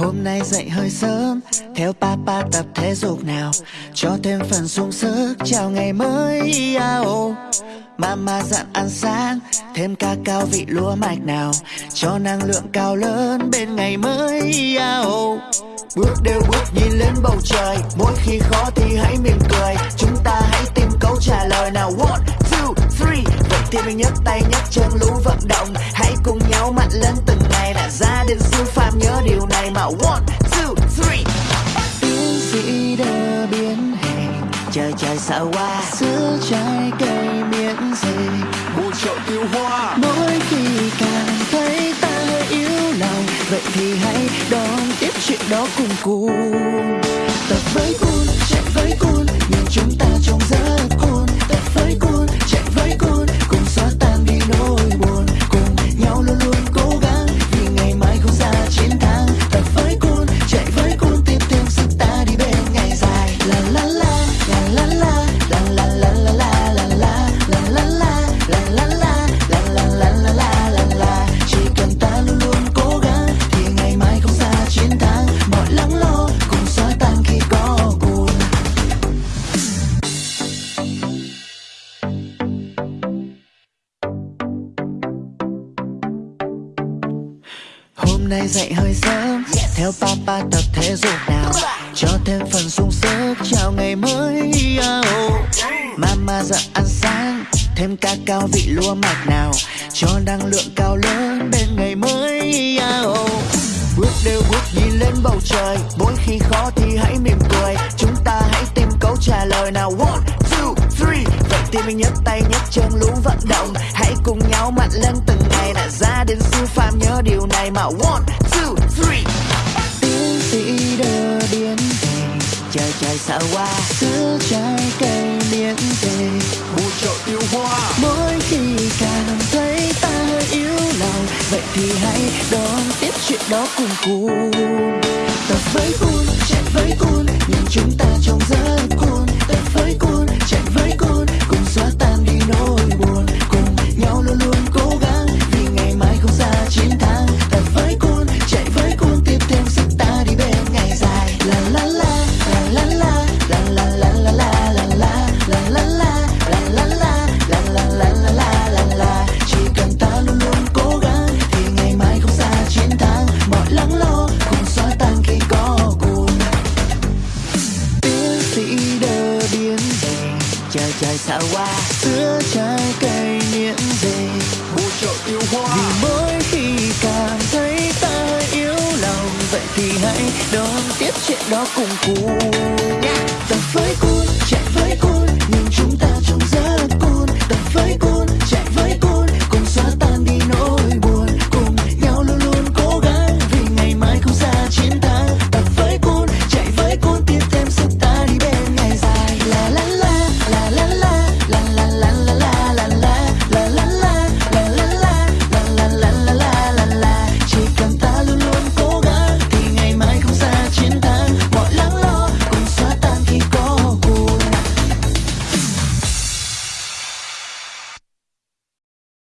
Hôm nay dậy hơi sớm Theo papa tập thể dục nào. Cho thêm phần sung sức Chào ngày mới ao Mama dặn ăn sáng Thêm ca cao vị lúa mạch nào. Cho năng lượng cao lớn Bên ngày mới ao Bước đều bước nhìn lên bầu trời Mỗi khi khó thì hãy mỉm cười. Chúng ta hãy tìm câu trả lời nào. One, two, three. Vậy thì mình nhấc tay nhấc chân lú vận động. Hãy Trời trời sợ qua Sữa trái cây miễn dịch. Một chậu tiêu hoa. Mỗi khi cảm thấy ta hơi yếu lòng Vậy thì hãy đón tiếp chuyện đó cùng cuồng nay dậy hơi sớm. Theo papa tập thể dục nào? Cho thêm phần sung sức. Chào ngày mới oh. Mama dặn ăn sáng. Thêm ca cao vị lúa mạch nào? Cho năng lượng cao lớn Bên ngày mới oh. Bước đều bước nhìn lên bầu trời. Mỗi khi khó thì hãy mỉm cười. Chúng ta hãy tìm câu trả lời nào. One, two, three. Vậy thì mình nhấc tay nhấc chân lú vận động. Hãy cùng nhau mạnh lên từng điều này mà One, two, three. Tiến sĩ đơ điên về Trời trời sợ qua Sữa trái cây miễn về bù trợ tiêu hoa Mỗi khi cảm thấy ta hơi yếu lòng Vậy thì hãy đón tiếp chuyện đó cùng cùng Tập với cun chạy với cun nhìn chúng Trời trời sợ qua Sữa trái cây miễn dịch Một chậu tiêu hoa. Vì mỗi khi cảm thấy ta yếu lòng Vậy thì hãy đón tiếp chuyện đó cùng cuồng Tập với cuốn